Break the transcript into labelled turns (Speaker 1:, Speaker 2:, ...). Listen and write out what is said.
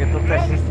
Speaker 1: porque tu tá